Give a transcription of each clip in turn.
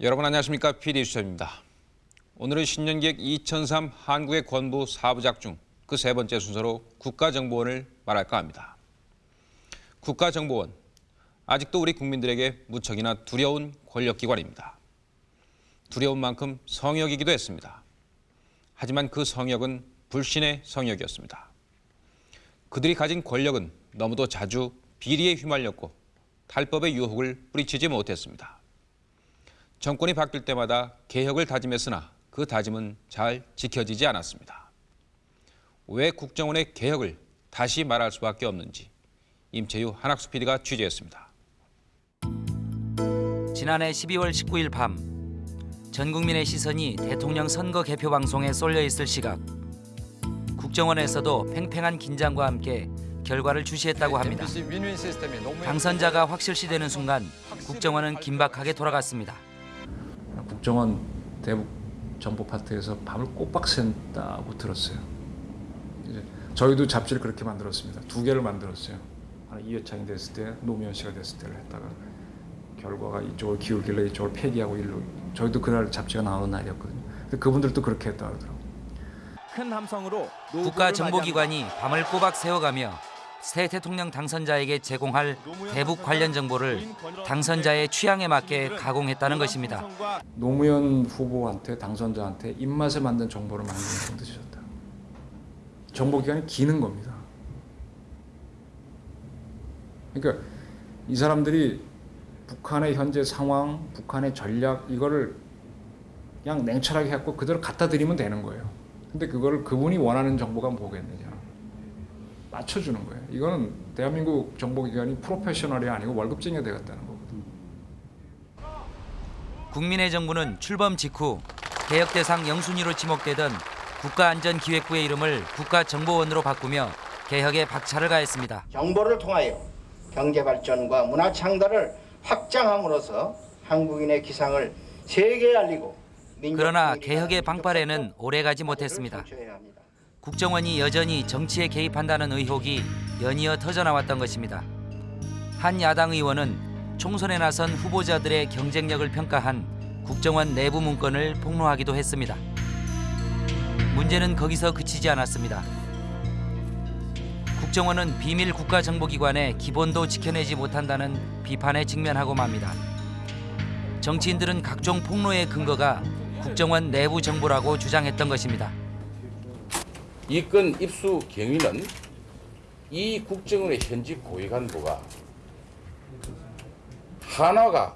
여러분 안녕하십니까 PD 수첩입니다. 오늘은 신년기획 2003 한국의 권부 사부작 중 그 세 번째 순서로 국가정보원을 말할까 합니다. 국가정보원 아직도 우리 국민들에게 무척이나 두려운 권력기관입니다. 두려운 만큼 성역이기도 했습니다. 하지만 그 성역은 불신의 성역이었습니다. 그들이 가진 권력은 너무도 자주 비리에 휘말렸고 탈법의 유혹을 뿌리치지 못했습니다. 정권이 바뀔 때마다 개혁을 다짐했으나 그 다짐은 잘 지켜지지 않았습니다. 왜 국정원의 개혁을 다시 말할 수밖에 없는지 임채유 한학수 PD가 취재했습니다. 지난해 12월 19일 밤, 전 국민의 시선이 대통령 선거 개표 방송에 쏠려 있을 시각, 국정원에서도 팽팽한 긴장과 함께 결과를 주시했다고 합니다. 당선자가 확실시되는 순간 국정원은 긴박하게 돌아갔습니다. 국정원 대북 정보 파트에서 밤을 꼬박 샌다고 들었어요. 이제 저희도 잡지를 그렇게 만들었습니다. 두 개를 만들었어요. 하나 이회창이 됐을 때, 노무현 씨가 됐을 때를 했다가 결과가 이쪽을 기울길래 이쪽을 폐기하고 일로 저희도 그날 잡지가 나오는 날이었거든요. 근데 그분들도 그렇게 했다 그러더라고요. 큰 함성으로 국가정보기관이 밤을 꼬박 세워가며 새 대통령 당선자에게 제공할 대북 관련 정보를 당선자의 취향에 맞게 가공했다는 것입니다. 노무현 후보한테 당선자한테 입맛에 맞는 정보를 만드는 뜻이었다. 정보기관이 기는 겁니다. 그러니까 이 사람들이 북한의 현재 상황, 북한의 전략 이거를 그냥 냉철하게 해갖고 그대로 갖다 드리면 되는 거예요. 근데 그거를 그분이 원하는 정보가 뭐겠느냐. 맞춰주는 거예요. 이거는 대한민국 정보기관이 프로페셔널이 아니고 월급쟁이가 되겠다는 거거든요. 국민의 정부는 출범 직후 개혁 대상 영순위로 지목되던 국가안전기획부의 이름을 국가정보원으로 바꾸며 개혁에 박차를 가했습니다. 정보를 통하여 경제 발전과 문화 창달을 확장함으로써 한국인의 기상을 세계에 알리고 그러나 개혁의 성공, 오래가지 못했습니다. 국정원이 여전히 정치에 개입한다는 의혹이 연이어 터져나왔던 것입니다. 한 야당 의원은 총선에 나선 후보자들의 경쟁력을 평가한 국정원 내부 문건을 폭로하기도 했습니다. 문제는 거기서 그치지 않았습니다. 국정원은 비밀 국가정보기관의 기본도 지켜내지 못한다는 비판에 직면하고 맙니다. 정치인들은 각종 폭로의 근거가 국정원 내부 정보라고 주장했던 것입니다. 이 건 입수 경위는 이 국정원의 현직 고위 간부가 하나가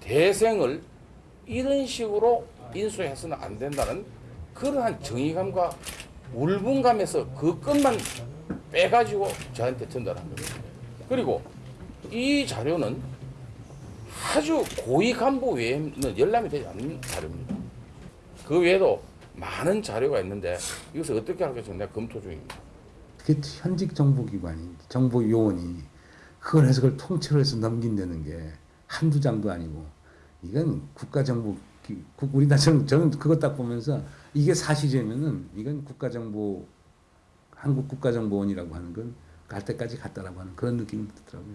대생을 이런 식으로 인수해서는 안 된다는 그러한 정의감과 울분감에서 그 것만 빼가지고 저한테 전달한 겁니다. 그리고 이 자료는 아주 고위 간부 외에는 열람이 되지 않는 자료입니다. 그 외에도 많은 자료가 있는데 이것을 어떻게 할까 지금 내가 검토 중입니다. 그게 현직 정보기관이 정보요원이 그걸 해석을 통째로 해서 넘긴다는 게 한두 장도 아니고 이건 국가정보 우리나라처럼 저는 그거 딱 보면서 이게 사실이면은 이건 국가정보 한국 국가정보원이라고 하는 건 갈 때까지 갔다라고 하는 그런 느낌이 들더라고요.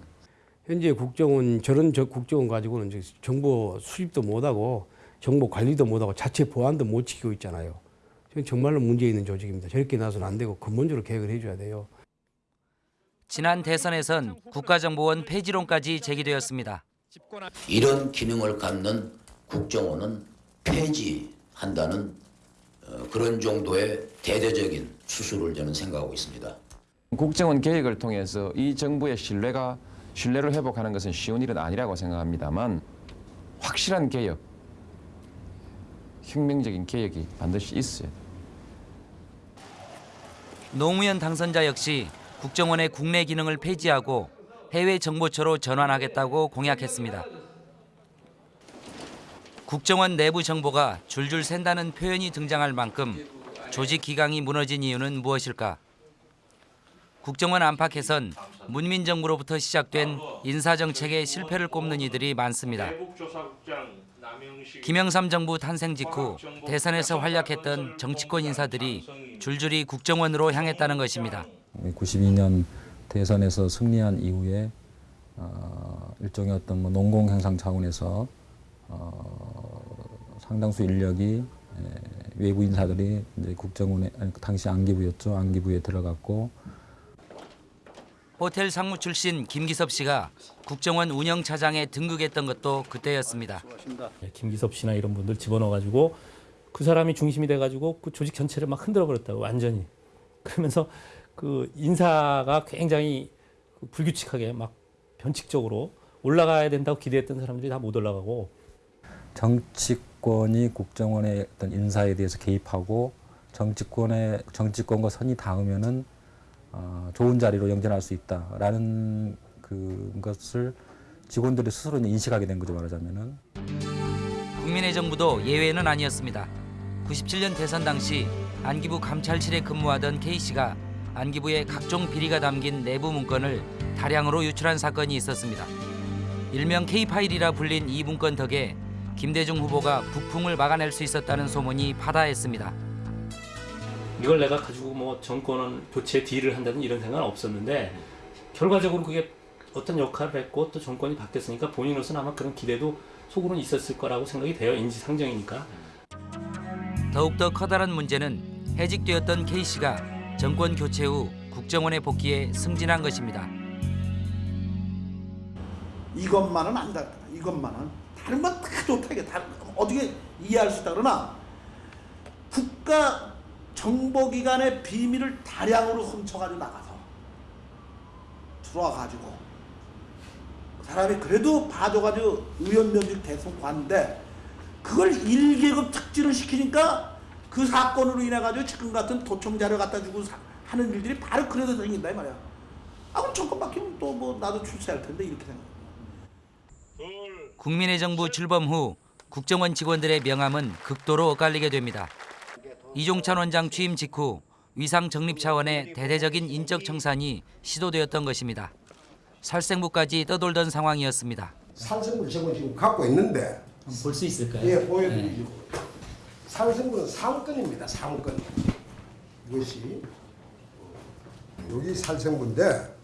현재 국정원 저런 저 국정원 가지고는 정보 수집도 못하고 정보 관리도 못하고 자체 보안도 못 지키고 있잖아요. 정말로 문제 있는 조직입니다. 저렇게 나서는 안 되고 근본적으로 개혁을 해줘야 돼요. 지난 대선에선 국가정보원 폐지론까지 제기되었습니다. 이런 기능을 갖는 국정원은 폐지한다는 어, 그런 정도의 대대적인 수술을 저는 생각하고 있습니다. 국정원 개혁을 통해서 이 정부의 신뢰가 신뢰를 회복하는 것은 쉬운 일은 아니라고 생각합니다만 확실한 개혁, 혁명적인 개혁이 반드시 있어야 돼요. 노무현 당선자 역시 국정원의 국내 기능을 폐지하고 해외 정보처로 전환하겠다고 공약했습니다. 국정원 내부 정보가 줄줄 샌다는 표현이 등장할 만큼 조직 기강이 무너진 이유는 무엇일까? 국정원 안팎에선 문민 정부로부터 시작된 인사 정책의 실패를 꼽는 이들이 많습니다. 김영삼 정부 탄생 직후 대선에서 활약했던 정치권 인사들이 줄줄이 국정원으로 향했다는 것입니다. 92년 대선에서 승리한 이후에 어, 일종의 어떤 뭐 농공 행상 차원에서 어, 상당수 인력이 에, 외부 인사들이 이제 국정원에 그 당시 안기부였죠. 안기부에 들어갔고 호텔 상무 출신 김기섭 씨가 국정원 운영 차장에 등극했던 것도 그때였습니다. 예, 김기섭 씨나 이런 분들 집어넣어가지고 그 사람이 중심이 돼가지고 그 조직 전체를 막 흔들어 버렸다고 완전히. 그러면서 그 인사가 굉장히 그 불규칙하게 막 변칙적으로 올라가야 된다고 기대했던 사람들이 다 못 올라가고. 정치권이 국정원의 어떤 인사에 대해서 개입하고 정치권의 정치권과 선이 닿으면은 어, 좋은 자리로 영전할 수 있다라는 그 것을 직원들이 스스로 인식하게 된 거죠 말하자면은. 국민의 정부도 예외는 아니었습니다. 97년 대선 당시 안기부 감찰실에 근무하던 K 씨가 안기부의 각종 비리가 담긴 내부 문건을 다량으로 유출한 사건이 있었습니다. 일명 K 파일이라 불린 이 문건 덕에 김대중 후보가 북풍을 막아낼 수 있었다는 소문이 파다했습니다. 이걸 내가 가지고 뭐 정권은 교체 딜을 한다는 이런 생각은 없었는데 결과적으로 그게 어떤 역할을 했고 또 정권이 바뀌었으니까 본인으로서는 아마 그런 기대도 속으로는 있었을 거라고 생각이 돼요. 인지상정이니까. 더욱더 커다란 문제는 해직되었던 K 씨가 정권 교체 후 국정원에 복귀해 승진한 것입니다. 이것만은 안다. 이것만은 다른 건 다 좋다. 이게 다른 어떻게 이해할 수 있다 그러나 국가 정보기관의 비밀을 다량으로 훔쳐가지고 나가서 들어와가지고 그 사람이 그래도 봐줘가지고 의원 면직 대선 관데 그걸 1계급 특진을 시키니까 그 사건으로 인해 가지고 지금 같은 도청 자료 갖다 주고 사- 하는 일들이 바로 그래서 생긴다 이 말이야. 아 그럼 정권 바뀌면 또 뭐 나도 출세할 텐데 이렇게 생각. 국민의 정부 출범 후 국정원 직원들의 명함은 극도로 엇갈리게 됩니다. 이종찬 원장 취임 직후 위상 정립 차원의 대대적인 인적 청산이 시도되었던 것입니다. 살생부까지 떠돌던 상황이었습니다. 산성물 저거 지금 갖고 있는데 볼 수 있을까요? 예 보여드리죠. 산성물은 상권입니다. 상권. 이것이 여기 살생부인데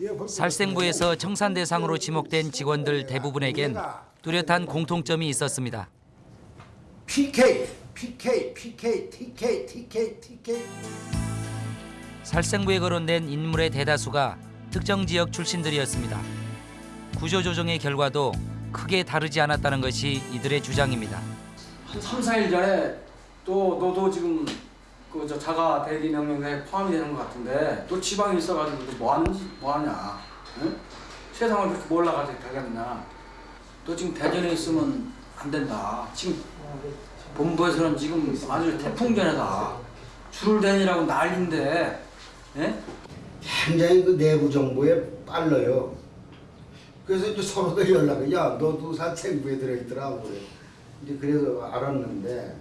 예, 살생부에서 청산 대상으로 지목된 직원들 대부분에겐 뚜렷한 공통점이 있었습니다. PK, PK, PK, TK, TK, TK. 살생부에 거론된 인물의 대다수가 특정 지역 출신들이었습니다. 구조조정의 결과도 크게 다르지 않았다는 것이 이들의 주장입니다. 한 3, 4일 전에 또 너도 지금 그 저 자가 대리 명령에 포함이 되는 것 같은데 너 지방에 있어가지고 너뭐 하는지 뭐 하냐? 응? 세상을 그렇게 몰라가지고 되겠냐? 너 지금 대전에 있으면 안 된다. 지금 본부에서는 지금 아주 태풍전이다. 줄을 대니라고 난리인데, 예? 굉장히 그 내부 정보에 빨라요. 그래서 이제 서로가 연락을 야 너도 살생부에 들어있더라고 그래. 이제 그래서 알았는데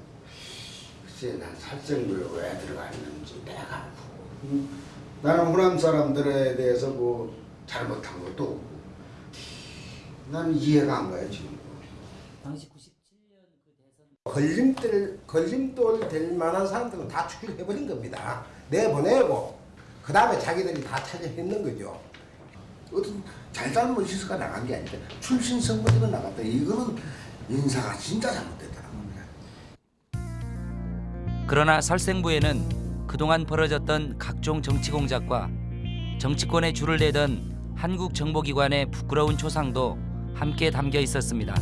글쎄 난 살생부에 왜 들어가 있는지 내가 음, 나는 호남 사람들에 대해서 뭐 잘못한 것도 없고 나는 이해가 안 가요 지금. 걸림돌 걸림돌 될 만한 사람들은 다 추출해버린 겁니다. 내보내고 그 다음에 자기들이 다 찾아했는 거죠. 어떤 잘잘못 실수가 나간 게 아니라 출신 선거제가 나갔다. 이거는 인사가 진짜 잘못됐다는 겁니다. 그러나 살생부에는 그동안 벌어졌던 각종 정치 공작과 정치권에 줄을 대던 한국 정보기관의 부끄러운 초상도 함께 담겨 있었습니다.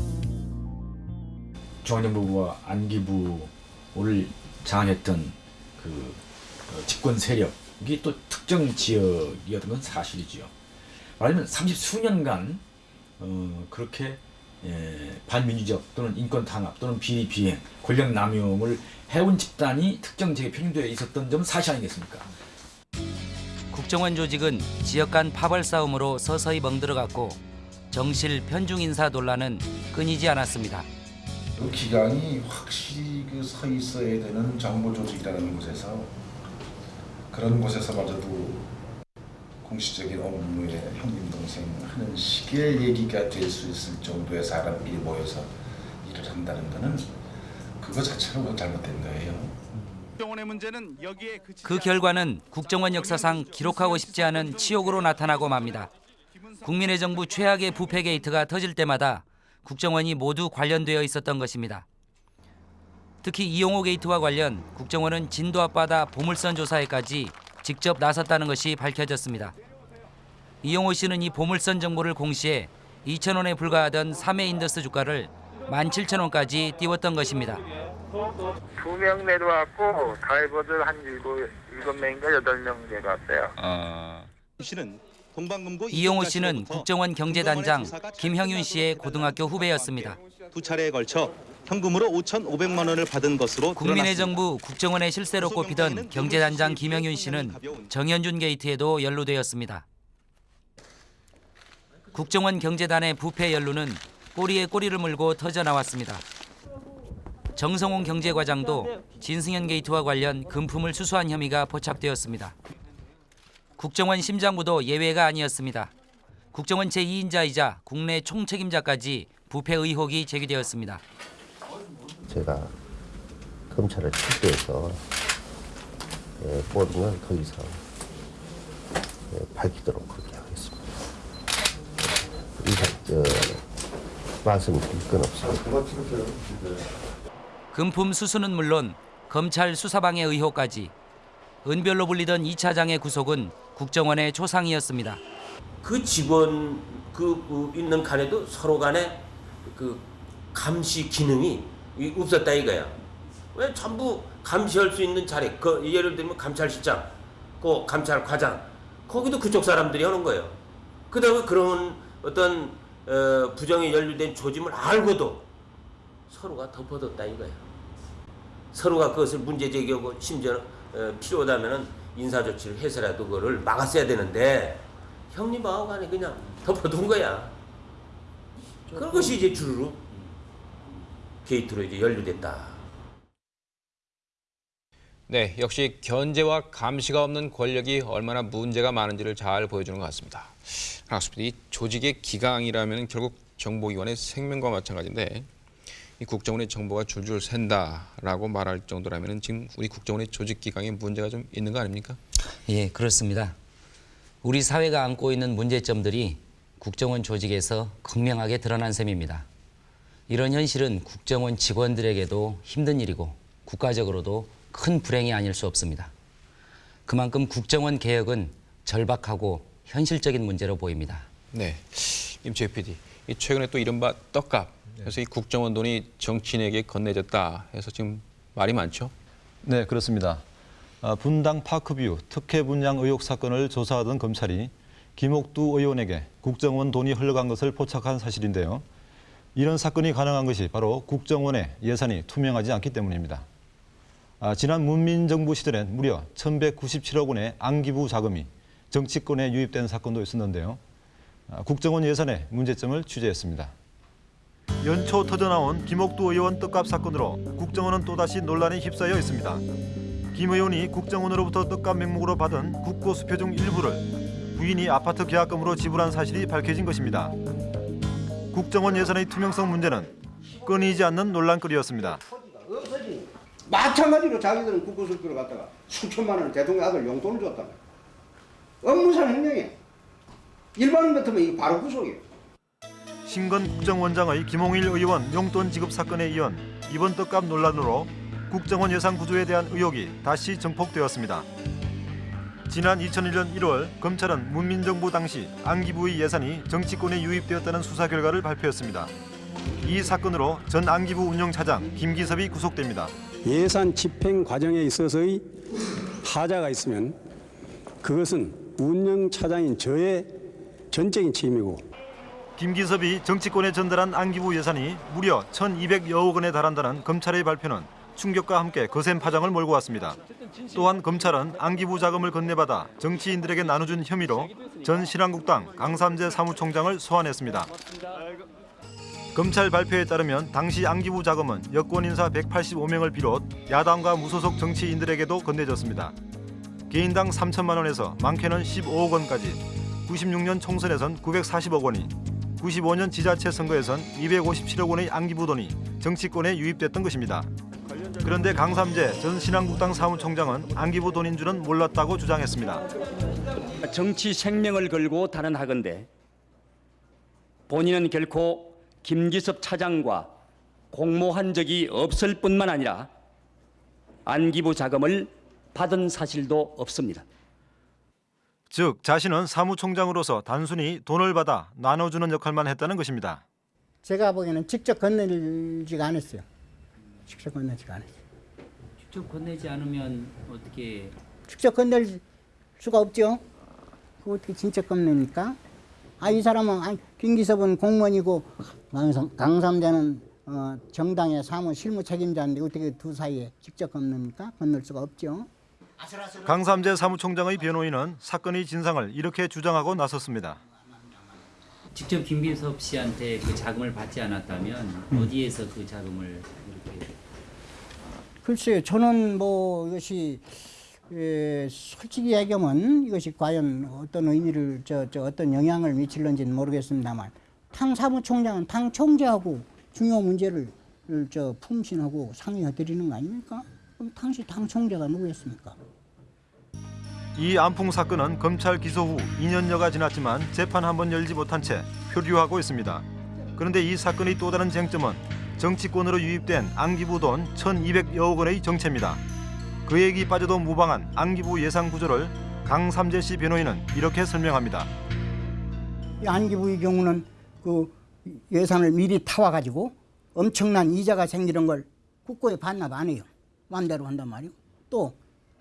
중앙정보부와 안기부를 장악했던 그 어, 집권 세력이 또 특정 지역이었던 건 사실이지요. 말하자면 30 수년간 어, 그렇게 예, 반민주적 또는 인권 탄압 또는 비리 비행, 권력 남용을 해온 집단이 특정 지역에 편중되어 있었던 점은 사실 아니겠습니까? 국정원 조직은 지역 간 파벌 싸움으로 서서히 멍들어갔고 정실 편중 인사 논란은 끊이지 않았습니다. 그 기강이 확실히 그 서 있어야 되는 정보 조직이라는 곳에서 그런 곳에서마저도 공식적인 업무에 형님 동생 하는 식의 얘기가 될 수 있을 정도의 사람들이 모여서 일을 한다는 것은 그거 자체가 뭐 잘못된 거예요. 국정원의 문제는 여기에 그치지 그 결과는 국정원 역사상 기록하고 싶지 않은 치욕으로 나타나고 맙니다. 국민의 정부 최악의 부패 게이트가 터질 때마다 국정원이 모두 관련되어 있었던 것입니다. 특히 이용호 게이트와 관련 국정원은 진도 앞바다 보물선 조사에까지 직접 나섰다는 것이 밝혀졌습니다. 이용호 씨는 이 보물선 정보를 공시해 2천 원에 불과하던 삼애인더스 주가를 17,000원까지 띄웠던 것입니다. 두 명 내려왔고 다이버들 한 일곱 일곱 명인가 여덟 명 내려왔어요. 씨는 동방금고 이용호 씨는 국정원 경제단장 김형윤 씨의 고등학교 후배였습니다. 두 차례에 걸쳐 현금으로 5,500만 원을 받은 것으로 국민의. 정부 국정원의 실세로 꼽히던 경제단장 김영윤 씨는 정현준 게이트에도 연루되었습니다. 국정원 경제단의 부패 연루는 꼬리에 꼬리를 물고 터져 나왔습니다. 정성홍 경제과장도 진승현 게이트와 관련 금품을 수수한 혐의가 포착되었습니다. 국정원 심장부도 예외가 아니었습니다. 국정원 제2인자이자 국내 총책임자까지 부패 의혹이 제기되었습니다. 제가 검찰을 출두해서 예, 모든 걸더 이상 예, 밝히도록 그렇게 하겠습니다. 이상 저 말씀드릴 건 없습니다. 금품 수수는 물론 검찰 수사방해 의혹까지 은별로 불리던 이 차장의 구속은 국정원의 초상이었습니다. 그 직원 그, 그 있는 간에도 서로 간에 그 감시 기능이 이- 없었다 이거야. 왜 전부 감시할 수 있는 자리, 그 예를 들면 감찰실장, 그 감찰과장, 거기도 그쪽 사람들이 하는 거예요. 그다음에 그런 어떤 어, 부정에 연루된 조짐을 알고도 서로가 덮어뒀다 이거야. 서로가 그것을 문제 제기하고 심지어 어, 필요하다면은 인사 조치를 해서라도 그거를 막았어야 되는데 형님하고 간에 그냥 덮어둔 거야. 그것이 이제 주르륵 게이트로 이제 연루됐다. 네, 역시 견제와 감시가 없는 권력이 얼마나 문제가 많은지를 잘 보여주는 것 같습니다. 그렇습니다. 이 조직의 기강이라면 결국 정보기관의 생명과 마찬가지인데 이 국정원의 정보가 줄줄 샌다라고 말할 정도라면 지금 우리 국정원의 조직 기강에 문제가 좀 있는 거 아닙니까? 예, 그렇습니다. 우리 사회가 안고 있는 문제점들이 국정원 조직에서 극명하게 드러난 셈입니다. 이런 현실은 국정원 직원들에게도 힘든 일이고 국가적으로도 큰 불행이 아닐 수 없습니다. 그만큼 국정원 개혁은 절박하고 현실적인 문제로 보입니다. 네, 임채 PD. 이 최근에 또 이른바 떡값. 그래서 이 국정원 돈이 정치인에게 건네졌다 해서 지금 말이 많죠. 네, 그렇습니다. 아, 분당 파크뷰 특혜 분양 의혹 사건을 조사하던 검찰이 김옥두 의원에게 국정원 돈이 흘러간 것을 포착한 사실인데요. 이런 사건이 가능한 것이 바로 국정원의 예산이 투명하지 않기 때문입니다. 아, 지난 문민정부 시절엔 무려 1,197억 원의 안기부 자금이 정치권에 유입된 사건도 있었는데요. 아, 국정원 예산의 문제점을 취재했습니다. 연초 터져나온 김옥두 의원 떡값 사건으로 국정원은 또다시 논란에 휩싸여 있습니다. 김 의원이 국정원으로부터 떡값 명목으로 받은 국고 수표 중 일부를 부인이 아파트 계약금으로 지불한 사실이 밝혀진 것입니다. 국정원 예산의 투명성 문제는 끊이지 않는 논란거리였습니다. 마찬가지로 자기들은 국고 수표를 갖다가 수천만 원을 대통령 아들 용돈을 줬다. 업무상 횡령이야. 일반인 같으면 이거 바로 구속이야. 신건 국정원장의 김홍일 의원 용돈 지급 사건에 이은 이번 떡값 논란으로 국정원 예산 구조에 대한 의혹이 다시 증폭되었습니다. 지난 2001년 1월 검찰은 문민정부 당시 안기부의 예산이 정치권에 유입되었다는 수사 결과를 발표했습니다. 이 사건으로 전 안기부 운영차장 김기섭이 구속됩니다. 예산 집행 과정에 있어서의 하자가 있으면 그것은 운영차장인 저의 전적인 책임이고 김기섭이 정치권에 전달한 안기부 예산이 무려 1,200여억 원에 달한다는 검찰의 발표는 충격과 함께 거센 파장을 몰고 왔습니다. 또한 검찰은 안기부 자금을 건네받아 정치인들에게 나눠준 혐의로 전 신한국당 강삼재 사무총장을 소환했습니다. 검찰 발표에 따르면 당시 안기부 자금은 여권 인사 185명을 비롯 야당과 무소속 정치인들에게도 건네졌습니다. 개인당 3천만 원에서 많게는 15억 원까지 96년 총선에선 940억 원이 95년 지자체 선거에선 257억 원의 안기부 돈이 정치권에 유입됐던 것입니다. 그런데 강삼재 전 신한국당 사무총장은 안기부 돈인 줄은 몰랐다고 주장했습니다. 정치 생명을 걸고 단언하건대 본인은 결코 김기섭 차장과 공모한 적이 없을 뿐만 아니라 안기부 자금을 받은 사실도 없습니다. 즉 자신은 사무총장으로서 단순히 돈을 받아 나눠주는 역할만 했다는 것입니다. 제가 보기에는 직접 건네지가 않았어요. 직접 건네지가 않았어요. 직접 건네지 않으면 어떻게 직접 건넬 수가 없죠. 그 어떻게 진짜 건넵니까? 아, 이 사람은 아, 김기섭은 공무원이고 강삼, 강삼대는 어, 정당의 사무 실무 책임자인데 어떻게 두 사이에 직접 건넵니까? 건널 수가 없죠. 강삼재 사무총장의 변호인은 사건의 진상을 이렇게 주장하고 나섰습니다. 직접 김기섭 씨한테 그 자금을 받지 않았다면 어디에서 그 자금을 이렇게 글쎄요, 저는 뭐 이것이 에, 솔직히 얘기하면 이것이 과연 어떤 의미를 저, 저 어떤 영향을 미칠는지는 모르겠습니다만 당 사무총장은 당 총재하고 중요 문제를 저 품신하고 상의해 드리는 거 아닙니까? 그럼 당시 당 총재가 누구였습니까? 이 안풍 사건은 검찰 기소 후 2년여가 지났지만 재판 한 번 열지 못한 채 표류하고 있습니다. 그런데 이 사건의 또 다른 쟁점은 정치권으로 유입된 안기부 돈 1,200여억 원의 정체입니다. 그 얘기 빠져도 무방한 안기부 예산 구조를 강삼재 씨 변호인은 이렇게 설명합니다. 이 안기부의 경우는 그 예산을 미리 타와 가지고 엄청난 이자가 생기는 걸 국고에 반납 안 해요. 마음대로 한단 말이고 또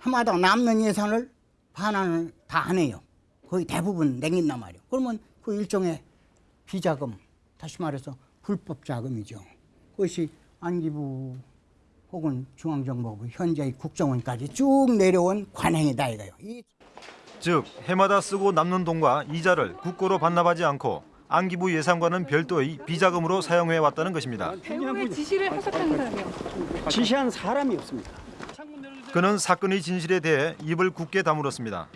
해마다 남는 예산을 반환을 다 안 해요. 거의 대부분 냉긴단 말이에요. 그러면 그 일종의 비자금, 다시 말해서 불법 자금이죠. 그것이 안기부 혹은 중앙정보부 현재의 국정원까지 쭉 내려온 관행이다 이거예요. 이즉 해마다 쓰고 남는 돈과 이자를 국고로 반납하지 않고 안기부 예산과는 별도의 비자금으로 사용해 왔다는 것입니다. 배우의 지시를 해석한 사람이요. 지시한 사람이 없습니다. 그는 사건의 진실에 대해 입을 굳게 다물었습니다.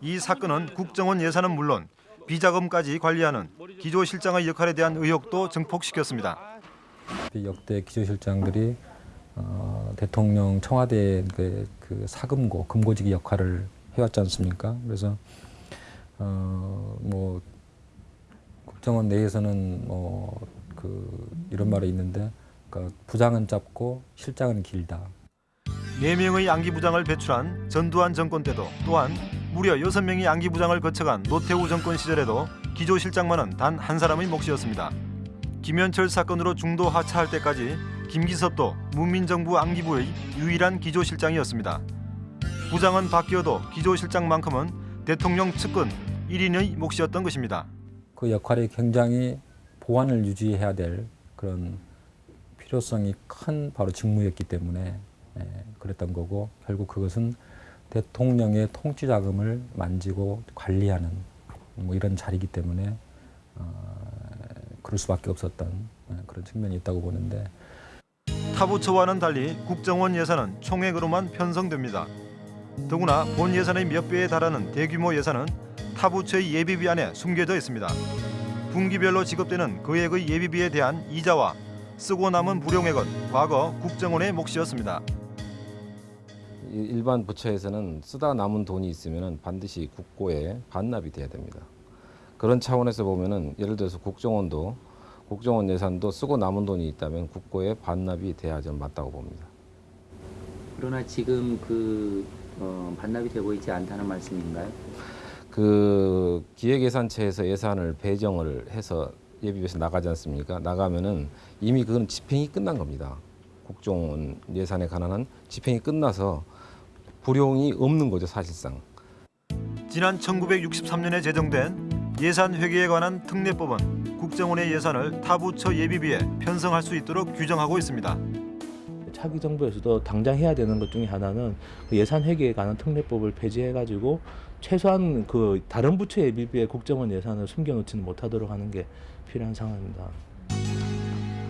이 사건은 국정원 예산은 물론 비자금까지 관리하는 기조실장의 역할에 대한 의혹도 증폭시켰습니다. 역대 기조실장들이 어, 대통령 청와대 그, 그 사금고 금고지기 역할을 해왔지 않습니까? 그래서 어, 뭐 국정원 내에서는 뭐 그 이런 말이 있는데 그러니까 부장은 짧고 실장은 길다. 네명의 안기부장을 배출한 전두환 정권 때도 또한 무려 여섯 명의 안기부장을 거쳐간 노태우 정권 시절에도 기조 실장만은 단 한 사람의 몫이었습니다. 김현철 사건으로 중도 하차할 때까지 김기섭도 문민정부 안기부의 유일한 기조실장이었습니다. 부장은 바뀌어도 기조실장만큼은 대통령 측근 1인의 몫이었던 것입니다. 그 역할이 굉장히 보안을 유지해야 될 그런 필요성이 큰 바로 직무였기 때문에 예, 그랬던 거고 결국 그것은 대통령의 통치 자금을 만지고 관리하는 뭐 이런 자리이기 때문에 어, 그럴 수밖에 없었던 예, 그런 측면이 있다고 보는데 타부처와는 달리 국정원 예산은 총액으로만 편성됩니다. 더구나 본 예산의 몇 배에 달하는 대규모 예산은 타부처의 예비비 안에 숨겨져 있습니다. 분기별로 지급되는 금액의 예비비에 대한 이자와 쓰고 남은 불용액은 과거 국정원의 몫이었습니다. 일반 부처에서는 쓰다 남은 돈이 있으면 반드시 국고에 반납이 돼야 됩니다. 그런 차원에서 보면은 예를 들어서 국정원도 국정원 예산도 쓰고 남은 돈이 있다면 국고에 반납이 돼야 좀 맞다고 봅니다. 그러나 지금 그 어, 반납이 되고 있지 않다는 말씀인가요? 그 기획예산처에서 예산을 배정을 해서 예비비에서 나가지 않습니까? 나가면은 이미 그건 집행이 끝난 겁니다. 국정원 예산에 관한 집행이 끝나서 불용이 없는 거죠 사실상. 지난 1963년에 제정된 예산 회계에 관한 특례법은 국정원의 예산을 타부처 예비비에 편성할 수 있도록 규정하고 있습니다. 차기 정부에서도 당장 해야 되는 것 중에 하나는 그 예산 회계에 관한 특례법을 폐지해가지고 최소한 그 다른 부처 예비비에 국정원 예산을 숨겨놓지는 못하도록 하는 게 필요한 상황입니다.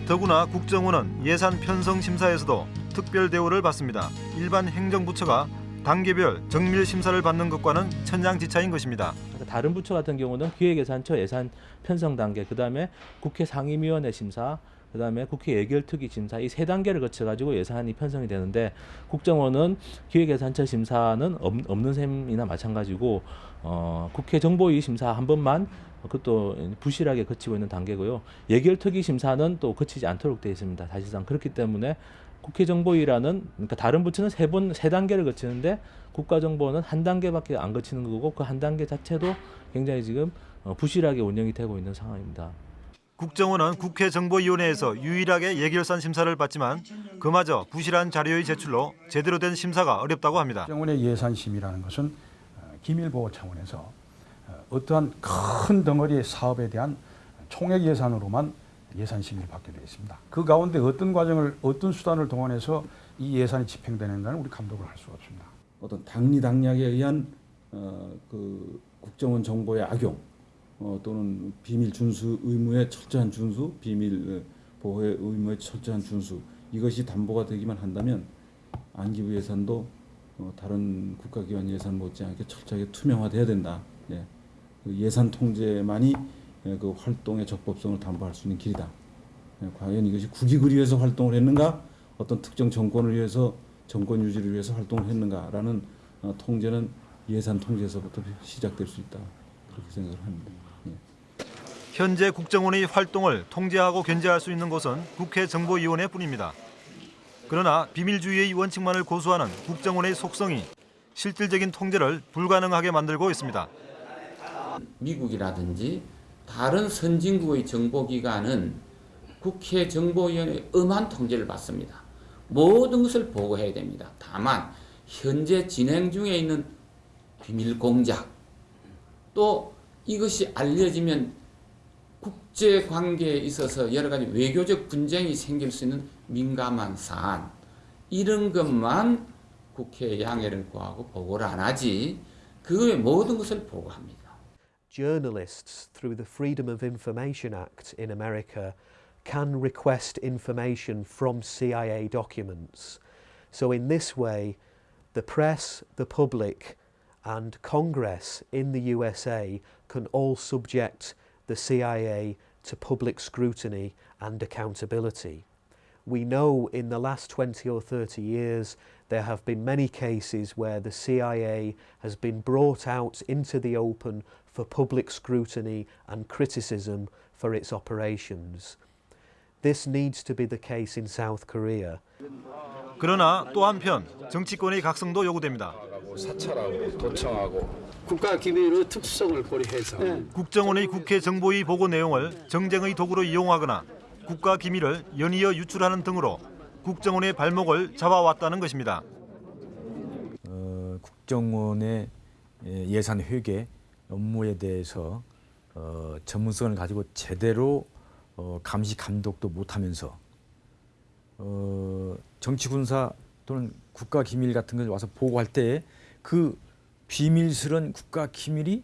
더구나 국정원은 예산 편성 심사에서도 특별 대우를 받습니다. 일반 행정부처가 단계별 정밀 심사를 받는 것과는 천양지차인 것입니다. 그러니까 다른 부처 같은 경우는 기획예산처 예산 편성 단계, 그 다음에 국회 상임위원회 심사, 그 다음에 국회 예결특위 심사 이 세 단계를 거쳐 가지고 예산이 편성이 되는데 국정원은 기획예산처 심사는 없, 없는 셈이나 마찬가지고 어, 국회 정보위 심사 한 번만 그것도 부실하게 거치고 있는 단계고요. 예결특위 심사는 또 거치지 않도록 되어 있습니다. 사실상 그렇기 때문에 국회 정보위라는 그러니까 다른 부처는 세 번 세 단계를 거치는데 국가정보원은 한 단계밖에 안 거치는 거고 그 한 단계 자체도 굉장히 지금 어, 부실하게 운영이 되고 있는 상황입니다. 국정원은 국회 정보위원회에서 유일하게 예결산 심사를 받지만 그마저 부실한 자료의 제출로 제대로 된 심사가 어렵다고 합니다. 국정원의 예산심이라는 것은 어, 기밀보호 차원에서 어, 어떠한 큰 덩어리의 사업에 대한 총액 예산으로만 예산 심의를 받게 되어 있습니다. 그 가운데 어떤 과정을 어떤 수단을 동원해서 이 예산이 집행되는가는 우리 감독을 할 수가 없습니다. 어떤 당리당략에 의한 어, 그 국정원 정보의 악용 어, 또는 비밀 준수 의무의 철저한 준수, 비밀 보호의 의무의 철저한 준수 이것이 담보가 되기만 한다면 안기부 예산도 어, 다른 국가기관 예산 못지않게 철저하게 투명화돼야 된다. 예. 그 예산 통제만이 예, 그 활동의 적법성을 담보할 수 있는 길이다. 예, 과연 이것이 국익을 위해서 활동을 했는가, 어떤 특정 정권을 위해서 정권 유지를 위해서 활동을 했는가라는 어, 통제는 예산 통제에서부터 시작될 수 있다. 그렇게 생각을 합니다. 예. 현재 국정원의 활동을 통제하고 견제할 수 있는 곳은 국회 정보위원회 뿐입니다. 그러나 비밀주의의 원칙만을 고수하는 국정원의 속성이 실질적인 통제를 불가능하게 만들고 있습니다. 미국이라든지 다른 선진국의 정보기관은 국회 정보위원회 엄한 통제를 받습니다. 모든 것을 보고해야 됩니다. 다만 현재 진행 중에 있는 비밀 공작 또 이것이 알려지면 국제 관계에 있어서 여러 가지 외교적 분쟁이 생길 수 있는 민감한 사안 이런 것만 국회에 양해를 구하고 보고를 안 하지 그 외 모든 것을 보고합니다. journalists, through the Freedom of Information Act in America, can request information from CIA documents. So, in this way, the press, the public, and Congress in the USA can all subject the CIA to public scrutiny and accountability. We know in the last 20 or 30 years there have been many cases where the CIA has been brought out into the open for public scrutiny and criticism for its operations. This needs to be the case in South Korea. 그러나 또 한편 정치권의 각성도 요구됩니다. 사찰하고 도청하고 국가 기밀의 특수성을 고려해서 국정원의 국회 정보위 보고 내용을 정쟁의 도구로 이용하거나 국가 기밀을 연이어 유출하는 등으로 국정원의 발목을 잡아왔다는 것입니다. 어, 국정원의 예, 예산 회계 업무에 대해서 어, 전문성을 가지고 제대로 어, 감시 감독도 못하면서 어, 정치 군사 또는 국가 기밀 같은 걸 와서 보고할 때그 비밀스런 국가 기밀이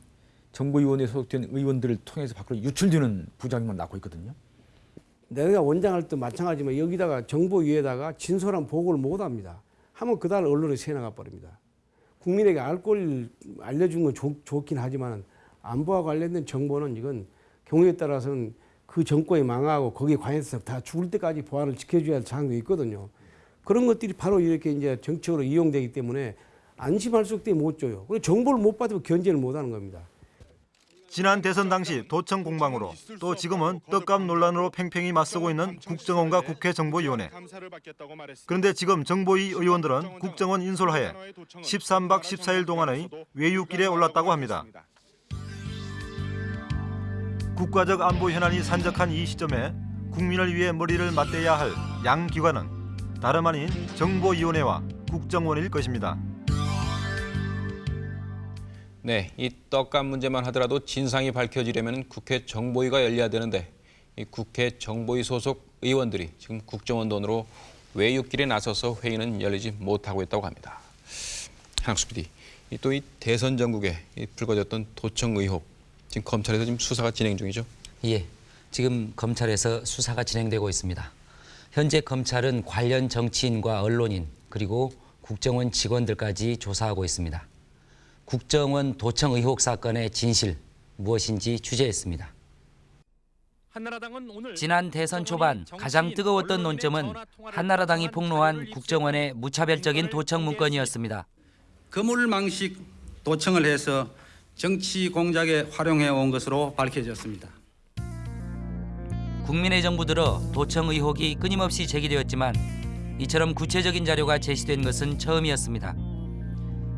정보위원회에 소속된 의원들을 통해서 밖으로 유출되는 부작용만 낳고 있거든요. 내가 원장할 때 마찬가지지만 여기다가 정보위에다가 진솔한 보고를 못합니다. 하면 그달 언론에 새나가 버립니다. 국민에게 알걸 알려준 건 좋, 좋긴 하지만 안보와 관련된 정보는 이건 경우에 따라서는 그 정권이 망하고 거기에 관해서 다 죽을 때까지 보안을 지켜줘야 할 사항도 있거든요. 그런 것들이 바로 이렇게 이제 정치적으로 이용되기 때문에 안심할 수 없게 못 줘요. 그리고 정보를 못 받으면 견제를 못 하는 겁니다. 지난 대선 당시 도청 공방으로 또 지금은 떡값 논란으로 팽팽히 맞서고 있는 국정원과 국회 정보위원회. 그런데 지금 정보위 의원들은 국정원 인솔하에 13박 14일 동안의 외유길에 올랐다고 합니다. 국가적 안보 현안이 산적한 이 시점에 국민을 위해 머리를 맞대야 할 양 기관은 다름 아닌 정보위원회와 국정원일 것입니다. 네, 이 떡값 문제만 하더라도 진상이 밝혀지려면 국회 정보위가 열려야 되는데 이 국회 정보위 소속 의원들이 지금 국정원 돈으로 외유길에 나서서 회의는 열리지 못하고 있다고 합니다. 한학수 PD, 또이 대선 전국에 이 불거졌던 도청 의혹 지금 검찰에서 지금 수사가 진행 중이죠? 예, 지금 검찰에서 수사가 진행되고 있습니다. 현재 검찰은 관련 정치인과 언론인 그리고 국정원 직원들까지 조사하고 있습니다. 국정원 도청 의혹 사건의 진실 무엇인지 취재했습니다. 지난 대선 초반 가장 뜨거웠던 논점은 한나라당이 폭로한 국정원의 무차별적인 도청 문건이었습니다. 거물망식 도청을 해서 정치 공작에 활용해 온 것으로 밝혀졌습니다. 국민의 정부 들어 도청 의혹이 끊임없이 제기되었지만 이처럼 구체적인 자료가 제시된 것은 처음이었습니다.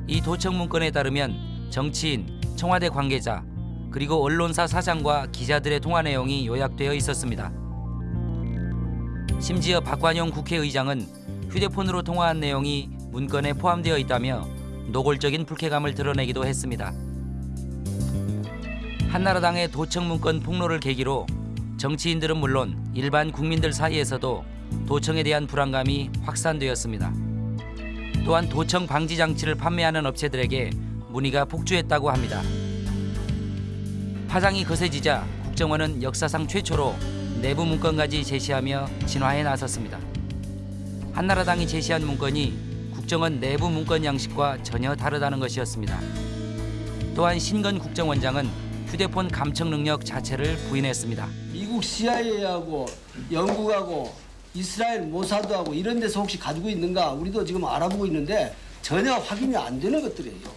이 도청 문건에 따르면 정치인, 청와대 관계자, 그리고 언론사 사장과 기자들의 통화 내용이 요약되어 있었습니다. 심지어 박관용 국회의장은 휴대폰으로 통화한 내용이 문건에 포함되어 있다며 노골적인 불쾌감을 드러내기도 했습니다. 한나라당의 도청 문건 폭로를 계기로 정치인들은 물론 일반 국민들 사이에서도 도청에 대한 불안감이 확산되었습니다. 또한 도청 방지 장치를 판매하는 업체들에게 문의가 폭주했다고 합니다. 파장이 거세지자 국정원은 역사상 최초로 내부 문건까지 제시하며 진화에 나섰습니다. 한나라당이 제시한 문건이 국정원 내부 문건 양식과 전혀 다르다는 것이었습니다. 또한 신건 국정원장은 휴대폰 감청 능력 자체를 부인했습니다. 미국 CIA하고 영국하고 이스라엘 모사드하고 이런 데서 혹시 가지고 있는가 우리도 지금 알아보고 있는데 전혀 확인이 안 되는 것들이에요.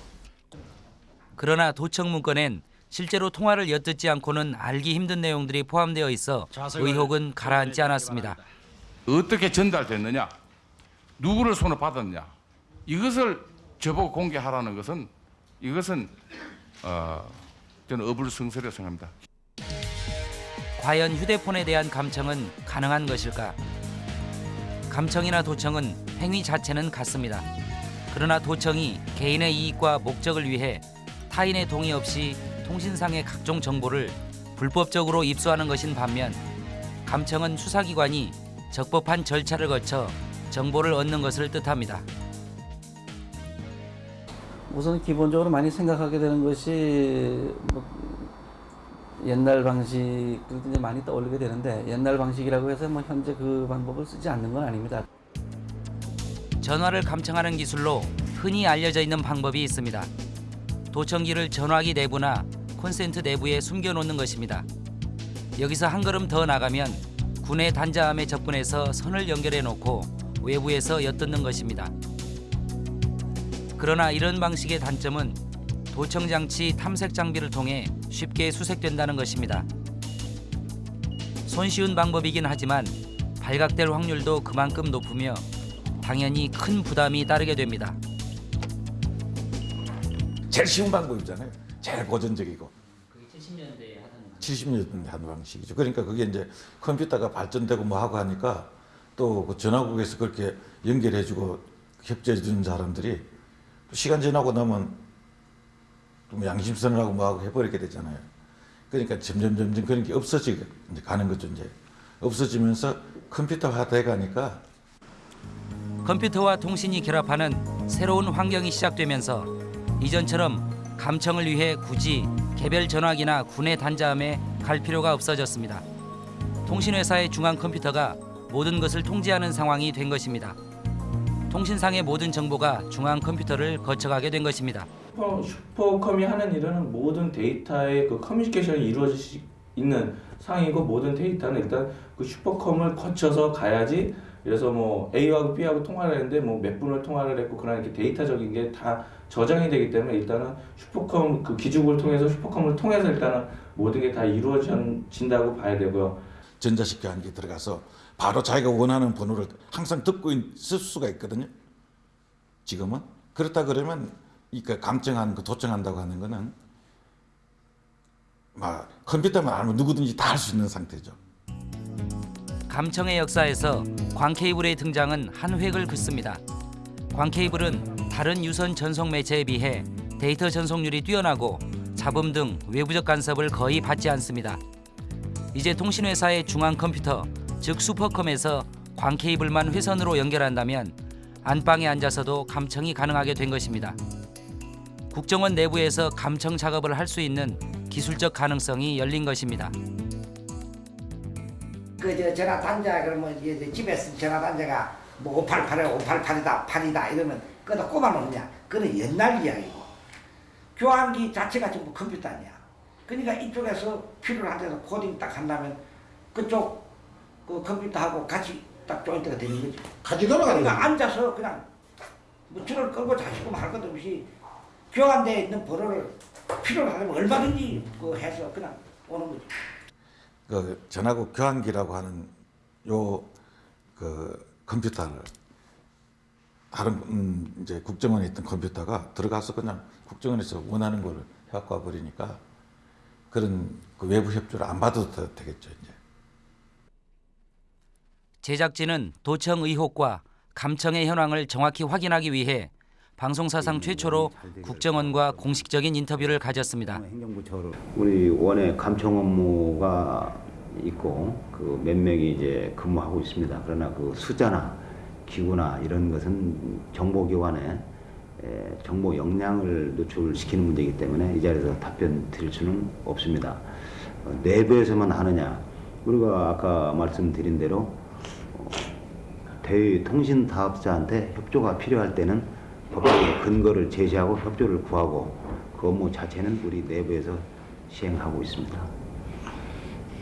그러나 도청 문건엔 실제로 통화를 엿듣지 않고는 알기 힘든 내용들이 포함되어 있어 의혹은 가라앉지 않았습니다. 어떻게 전달됐느냐, 누구를 손을 받았냐, 이것을 저보고 공개하라는 것은 이것은 어, 저는 어불성설이라고 생각합니다. 과연 휴대폰에 대한 감청은 가능한 것일까? 감청이나 도청은 행위 자체는 같습니다. 그러나 도청이 개인의 이익과 목적을 위해 타인의 동의 없이 통신상의 각종 정보를 불법적으로 입수하는 것인 반면 감청은 수사기관이 적법한 절차를 거쳐 정보를 얻는 것을 뜻합니다. 우선 기본적으로 많이 생각하게 되는 것이 뭐 옛날 방식들도 이제 많이 떠올리게 되는데 옛날 방식이라고 해서 뭐 현재 그 방법을 쓰지 않는 건 아닙니다. 전화를 감청하는 기술로 흔히 알려져 있는 방법이 있습니다. 도청기를 전화기 내부나 콘센트 내부에 숨겨놓는 것입니다. 여기서 한 걸음 더 나가면 군의 단자함에 접근해서 선을 연결해 놓고 외부에서 엿듣는 것입니다. 그러나 이런 방식의 단점은 도청 장치 탐색 장비를 통해 쉽게 수색된다는 것입니다. 손쉬운 방법이긴 하지만 발각될 확률도 그만큼 높으며 당연히 큰 부담이 따르게 됩니다. 제일 쉬운 방법이잖아요. 제일 고전적이고. 그게 70년대에 하던 70년대 하는 방식이죠. 그러니까 그게 이제 컴퓨터가 발전되고 뭐 하고 하니까 또 그 전화국에서 그렇게 연결해주고 협조해주는 사람들이 시간 지나고 나면 좀 양심선언하고 뭐하고 해버리게 되잖아요. 그러니까 점점 점점 그런 게 없어지게 가는 거죠 이제 없어지면서 컴퓨터화 돼 가니까 컴퓨터와 통신이 결합하는 새로운 환경이 시작되면서 이전처럼 감청을 위해 굳이 개별 전화기나 군의 단자함에 갈 필요가 없어졌습니다. 통신회사의 중앙 컴퓨터가 모든 것을 통제하는 상황이 된 것입니다. 통신상의 모든 정보가 중앙 컴퓨터를 거쳐가게 된 것입니다. 슈퍼, 슈퍼컴이 하는 일은 모든 데이터의 그 커뮤니케이션이 이루어질 수 있는 상이고 모든 데이터는 일단 그 슈퍼컴을 거쳐서 가야지 그래서 뭐 A하고 B하고 통화를 했는데 뭐 몇 분을 통화를 했고 그런 이렇게 데이터적인 게 다 저장이 되기 때문에 일단은 슈퍼컴 그 기죽을 통해서 슈퍼컴을 통해서 일단은 모든 게 다 이루어진다고 봐야 되고요. 전자식 교환기 들어가서 바로 자기가 원하는 번호를 항상 듣고 있을 수가 있거든요. 지금은 그렇다 그러면 이그 감청하는 거 도청한다고 하는 거는 막 컴퓨터만 알면 누구든지 다 할 수 있는 상태죠. 감청의 역사에서 광케이블의 등장은 한 획을 긋습니다. 광케이블은 다른 유선 전송 매체에 비해 데이터 전송률이 뛰어나고 잡음 등 외부적 간섭을 거의 받지 않습니다. 이제 통신회사의 중앙 컴퓨터, 즉 슈퍼컴에서 광케이블만 회선으로 연결한다면 안방에 앉아서도 감청이 가능하게 된 것입니다. 국정원 내부에서 감청 작업을 할 수 있는 기술적 가능성이 열린 것입니다. 그 전화 단자 그러면 이제 집에 쓴 전화 단자가 뭐 588에 588이다 8이다 이러면 그다 꼽아놓느냐 그는 옛날 이야기고 교환기 자체가 전부 컴퓨터 아니야 그러니까 이쪽에서 필요한 데서 코딩 딱 한다면 그쪽 그 컴퓨터하고 같이 딱 조인트가 되는 거지. 같이 돌아가는 그러니까. 앉아서 그냥 뭐 줄을 끌고 자시고 할 것도 없이 교환되어 있는 번호를 필요로 하면 얼마든지 그 해서 그냥 오는 거지. 그 전화국 교환기라고 하는 요 그 컴퓨터를 다른 음, 이제 국정원에 있던 컴퓨터가 들어가서 그냥 국정원에서 원하는 걸 해갖고 와 버리니까 그런 그 외부 협조를 안 받아도 되- 되겠죠 이제. 제작진은 도청 의혹과 감청의 현황을 정확히 확인하기 위해 방송사상 최초로 국정원과 공식적인 인터뷰를 가졌습니다. 우리 원에 감청 업무가 있고 그 몇 명이 이제 근무하고 있습니다. 그러나 그 숫자나 기구나 이런 것은 정보기관에 에, 정보 역량을 노출시키는 문제이기 때문에 이 자리에서 답변 드릴 수는 없습니다. 어, 내부에서만 하느냐? 우리가 아까 말씀드린 대로 어, 대통신 사업자한테 협조가 필요할 때는 법적인 근거를 제시하고 협조를 구하고 그 업무 자체는 우리 내부에서 시행하고 있습니다.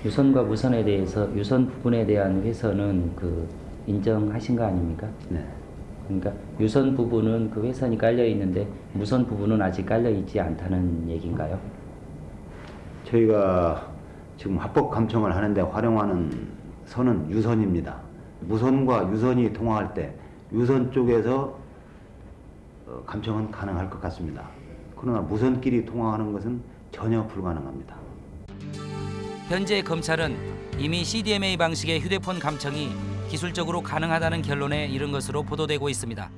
유선과 무선에 대해서 유선 부분에 대한 회선은 그 인정하신 거 아닙니까? 네. 그러니까 유선 부분은 그 회선이 깔려 있는데 무선 부분은 아직 깔려 있지 않다는 얘기인가요? 저희가 지금 합법 감청을 하는데 활용하는 선은 유선입니다. 무선과 유선이 통화할 때 유선 쪽에서 어, 감청은 가능할 것 같습니다. 그러나 무선끼리 통화하는 것은 전혀 불가능합니다. 현재 검찰은 이미 CDMA 방식의 휴대폰 감청이 기술적으로 가능하다는 결론에 이른 것으로 보도되고 있습니다.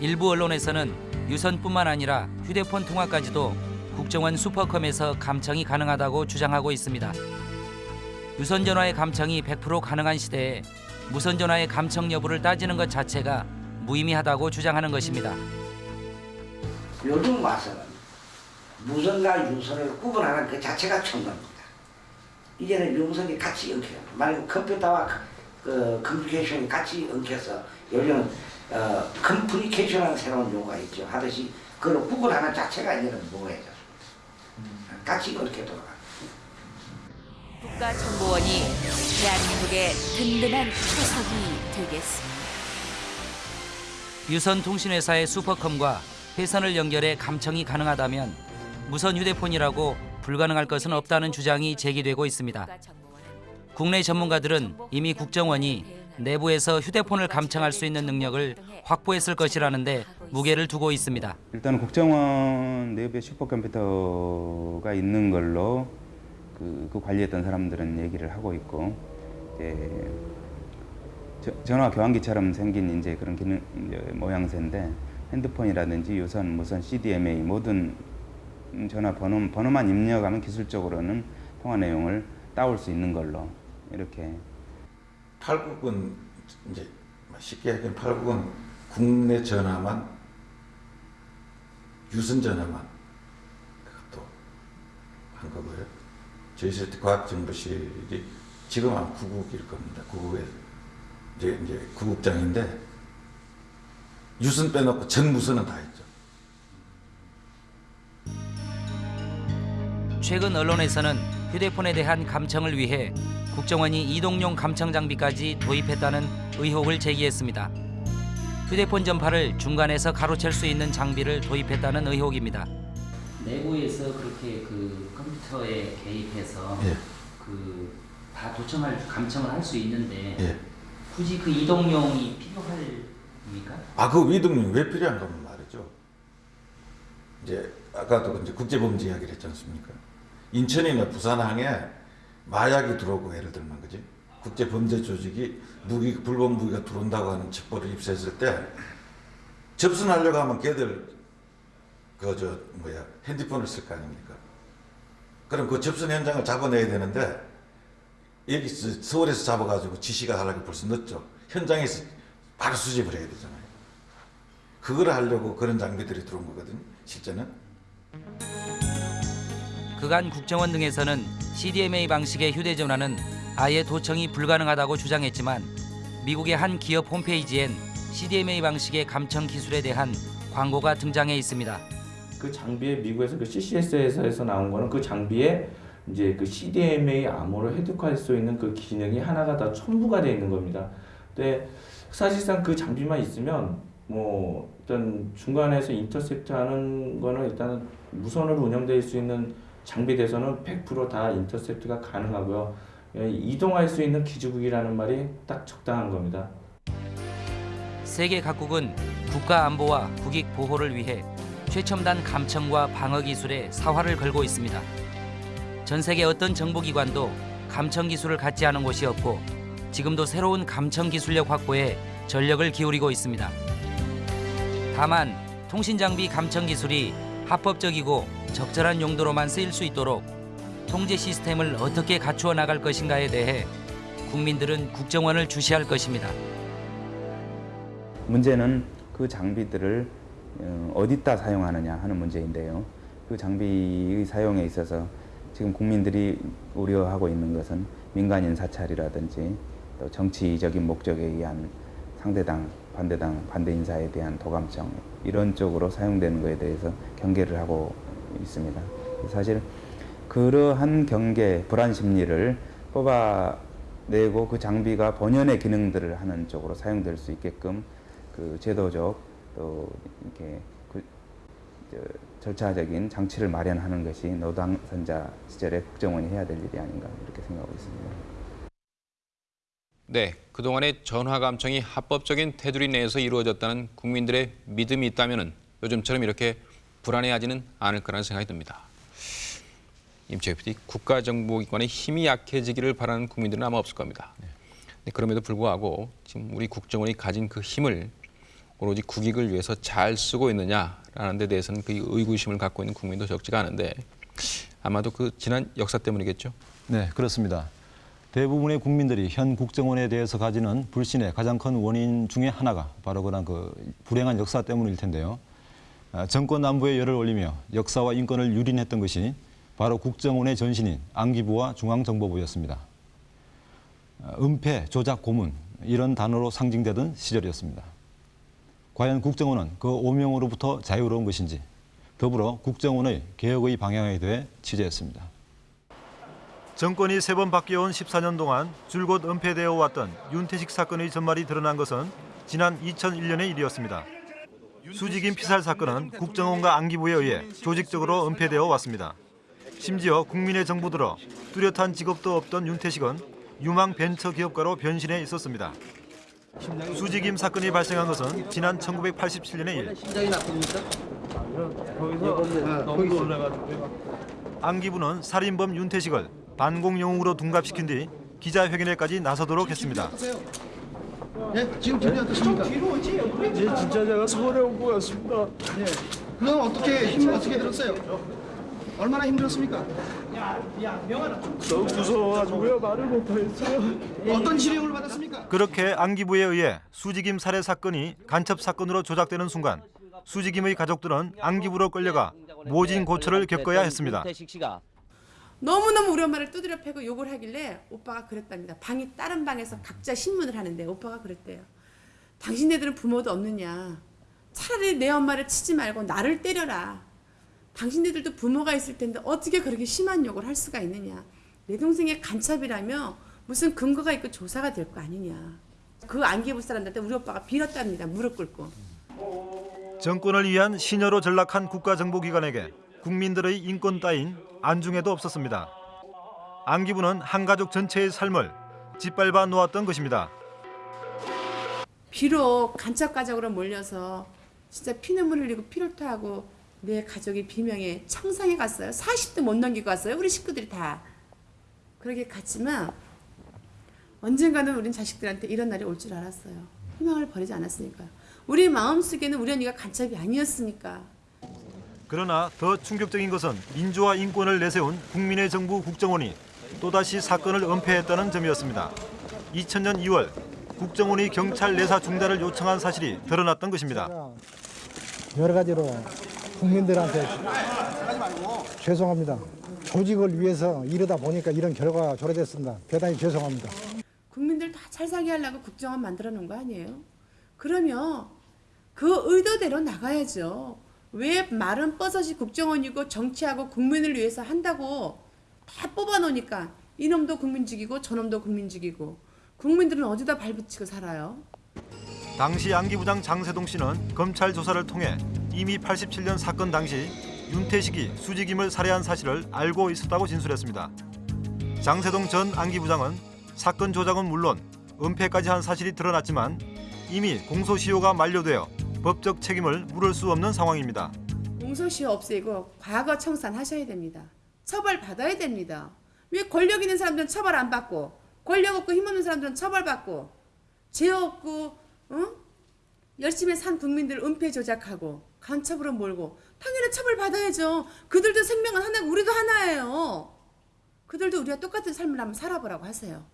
일부 언론에서는 유선뿐만 아니라 휴대폰 통화까지도 국정원 슈퍼컴에서 감청이 가능하다고 주장하고 있습니다. 유선 전화의 감청이 100% 가능한 시대에 무선 전화의 감청 여부를 따지는 것 자체가 무의미하다고 주장하는 것입니다. 요즘 와서는 무선과 유선을 구분하는 그 자체가 첨가입니다. 이제는 유무선이 같이 엉켜요. 만약 컴퓨터와 그 커뮤니케이션이 같이 엉켜서 요즘은 어, compunication이라는 새로운 용어가 있죠. 하듯이 그걸 구분하는 자체가 이제는 모호해졌습니다. 같이 그렇게 돌아가. 국가정보원이 대한민국의 든든한 초석이 되겠습니다. 유선 통신회사의 슈퍼컴과 회선을 연결해 감청이 가능하다면 무선 휴대폰이라고 불가능할 것은 없다는 주장이 제기되고 있습니다. 국내 전문가들은 이미 국정원이 내부에서 휴대폰을 감청할 수 있는 능력을 확보했을 것이라는데 무게를 두고 있습니다. 일단 국정원 내부에 슈퍼컴퓨터가 있는 걸로 그, 그 관리했던 사람들은 얘기를 하고 있고 저- 전화 교환기처럼 생긴 이제 그런 기능 이제 모양새인데 핸드폰이라든지 유선, 무선, CDMA 모든 전화 번호 번호만 입력하면 기술적으로는 통화 내용을 따올 수 있는 걸로 이렇게 팔국은 이제 쉽게 얘기하면 팔국은 국내 전화만 유선 전화만 그것도 한 거고요. 저희 세트 과학정보실이 지금 한 구국일 겁니다. 구국에 이제 이제 구국장인데 유선 빼놓고 전 무선은 다 있죠. 최근 언론에서는 휴대폰에 대한 감청을 위해 국정원이 이동용 감청 장비까지 도입했다는 의혹을 제기했습니다. 휴대폰 전파를 중간에서 가로챌 수 있는 장비를 도입했다는 의혹입니다. 내부에서 그렇게 그 컴퓨터에 개입해서 예. 그다 도청할 감청을 할 수 있는데 예. 굳이 그 이동용이 필요할입니까? 아, 그 위등령이 왜 필요한가 하면 말이죠. 이제 아까도 이제 국제범죄 이야기를 했지 않습니까? 인천이나 부산항에 마약이 들어오고 예를 들면 그지? 국제범죄 조직이 무기 불법 무기가 들어온다고 하는 첩보를 입수했을 때 접선하려고 하면 걔들 그 저 뭐야 핸드폰을 쓸 거 아닙니까? 그럼 그 접선 현장을 잡아내야 되는데 여기 서- 서울에서 잡아가지고 지시가 하려고 벌써 늦죠. 현장에서 바로 수집을 해야 되잖아요. 그걸 하려고 그런 장비들이 들어온 거거든요. 실제는. 그간 국정원 등에서는 CDMA 방식의 휴대전화는 아예 도청이 불가능하다고 주장했지만 미국의 한 기업 홈페이지엔 CDMA 방식의 감청 기술에 대한 광고가 등장해 있습니다. 그 장비에 미국에서 그 CCS에서 나온 거는 그 장비에 이제 그 CDMA 암호를 획득할 수 있는 그 기능이 하나가 다 첨부가 되어 있는 겁니다. 근데 사실상 그 장비만 있으면 뭐 일단 중간에서 인터셉트 하는 거는 일단은 무선으로 운영될 수 있는 장비에서는 100%다 인터셉트가 가능하고요. 예, 이동할 수 있는 기지국이라는 말이 딱 적당한 겁니다. 세계 각국은 국가 안보와 국익 보호를 위해 최첨단 감청과 방어 기술에 사활을 걸고 있습니다. 전 세계 어떤 정보기관도 감청 기술을 갖지 않은 곳이 없고 지금도 새로운 감청 기술력 확보에 전력을 기울이고 있습니다. 다만 통신 장비 감청 기술이 합법적이고 적절한 용도로만 쓰일 수 있도록 통제 시스템을 어떻게 갖추어 나갈 것인가에 대해 국민들은 국정원을 주시할 것입니다. 문제는 그 장비들을 어, 어디다 사용하느냐 하는 문제인데요. 그 장비의 사용에 있어서 지금 국민들이 우려하고 있는 것은 민간인 사찰이라든지 또 정치적인 목적에 의한 상대당, 반대당, 반대 인사에 대한 도감청 이런 쪽으로 사용되는 것에 대해서 경계를 하고 있습니다. 사실 그러한 경계, 불안 심리를 뽑아내고 그 장비가 본연의 기능들을 하는 쪽으로 사용될 수 있게끔 그 제도적 또 이렇게 그 저, 절차적인 장치를 마련하는 것이 노당선자 시절에 국정원이 해야 될 일이 아닌가 이렇게 생각하고 있습니다. 네, 그동안의 전화 감청이 합법적인 테두리 내에서 이루어졌다는 국민들의 믿음이 있다면 요즘처럼 이렇게 불안해하지는 않을 거라는 생각이 듭니다. 임채희 PD, 국가정보기관의 힘이 약해지기를 바라는 국민들은 아마 없을 겁니다. 네, 그럼에도 불구하고 지금 우리 국정원이 가진 그 힘을 오로지 국익을 위해서 잘 쓰고 있느냐라는 데 대해서는 그 의구심을 갖고 있는 국민도 적지가 않은데 아마도 그 지난 역사 때문이겠죠. 네, 그렇습니다. 대부분의 국민들이 현 국정원에 대해서 가지는 불신의 가장 큰 원인 중에 하나가 바로 그런 그 불행한 역사 때문일 텐데요. 아, 정권 남부에 열을 올리며 역사와 인권을 유린했던 것이 바로 국정원의 전신인 안기부와 중앙정보부였습니다. 아, 은폐, 조작, 고문 이런 단어로 상징되던 시절이었습니다. 과연 국정원은 그 오명으로부터 자유로운 것인지 더불어 국정원의 개혁의 방향에 대해 취재했습니다. 정권이 세 번 바뀌어온 14년 동안 줄곧 은폐되어 왔던 윤태식 사건의 전말이 드러난 것은 지난 2001년의 일이었습니다. 수직인 피살 사건은 국정원과 안기부에 의해 조직적으로 은폐되어 왔습니다. 심지어 국민의 정부 들어 뚜렷한 직업도 없던 윤태식은 유망 벤처 기업가로 변신해 있었습니다. 수직임 사건이 발생한 것은 지난 1987년의 일. 심장이 나쁩니까? 아, 안기부는 살인범 윤태식을 반공 영웅으로 둔갑시킨 뒤 기자회견에까지 나서도록 했습니다. 예, 지금 기분이 어떠십니까? 뒤로 오지. 예, 진짜 제가 서울에 온 것 같습니다. 예. 그건 어떻게 힘 어떻게 들었어요? 얼마나 힘들었습니까? 너무 무서워가지고요 말을 못하겠어요. 어떤 지령을 받았습니까? 그렇게 안기부에 의해 수직임 살해 사건이 간첩 사건으로 조작되는 순간 수직임의 가족들은 안기부로 끌려가 모진 고초를 겪어야 했습니다. 너무너무 우리 엄마를 두드려 패고 욕을 하길래 오빠가 그랬답니다. 방이 다른 방에서 각자 신문을 하는데 오빠가 그랬대요. 당신네들은 부모도 없느냐. 차라리 내 엄마를 치지 말고 나를 때려라. 당신네들도 부모가 있을 텐데 어떻게 그렇게 심한 욕을 할 수가 있느냐. 내 동생의 간첩이라며 무슨 근거가 있고 조사가 될 거 아니냐. 그 안기부 사람들한테 우리 오빠가 빌었답니다. 무릎 꿇고. 정권을 위한 신여로 전락한 국가정보기관에게 국민들의 인권 따윈 안중에도 없었습니다. 안기부는 한 가족 전체의 삶을 짓밟아 놓았던 것입니다. 비록 간첩 가족으로 몰려서 진짜 피눈물 흘리고 피를 토하고 내 가족이 비명에 청상에 갔어요. 40도 못 넘기고 갔어요. 우리 식구들이 다. 그렇게 갔지만 언젠가는 우린 자식들한테 이런 날이 올 줄 알았어요. 희망을 버리지 않았으니까요. 우리 마음속에는 우리 언니가 간첩이 아니었으니까. 그러나 더 충격적인 것은 민주화 인권을 내세운 국민의 정부 국정원이 또다시 사건을 은폐했다는 점이었습니다. 2000년 2월 국정원이 경찰 내사 중단을 요청한 사실이 드러났던 것입니다. 여러 가지로 국민들한테 죄송합니다. 조직을 위해서 이러다 보니까 이런 결과가 초래됐습니다. 대단히 죄송합니다. 국민들 다 잘 살게 하려고 국정원 만들어 놓은 거 아니에요? 그러면 그 의도대로 나가야죠. 왜 말은 뻗어지 국정원이고 정치하고 국민을 위해서 한다고 다 뽑아놓으니까 이놈도 국민 죽이고 저놈도 국민 죽이고 국민들은 어디다 발붙이고 살아요? 당시 안기부장 장세동 씨는 검찰 조사를 통해 이미 87년 사건 당시 윤태식이 수직임을 살해한 사실을 알고 있었다고 진술했습니다. 장세동 전 안기부장은 사건 조작은 물론 은폐까지 한 사실이 드러났지만 이미 공소시효가 만료되어 법적 책임을 물을 수 없는 상황입니다. 공소시효 없애고 과거 청산하셔야 됩니다. 처벌 받아야 됩니다. 왜 권력 있는 사람들은 처벌 안 받고 권력 없고 힘 없는 사람들은 처벌받고 죄 없고 어? 열심히 산 국민들 은폐 조작하고 간첩으로 몰고 당연히 처벌 받아야죠. 그들도 생명은 하나고 우리도 하나예요. 그들도 우리와 똑같은 삶을 한번 살아보라고 하세요.